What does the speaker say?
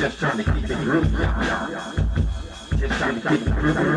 Just trying to keep it groovy, y'all. Just trying to keep it groovy.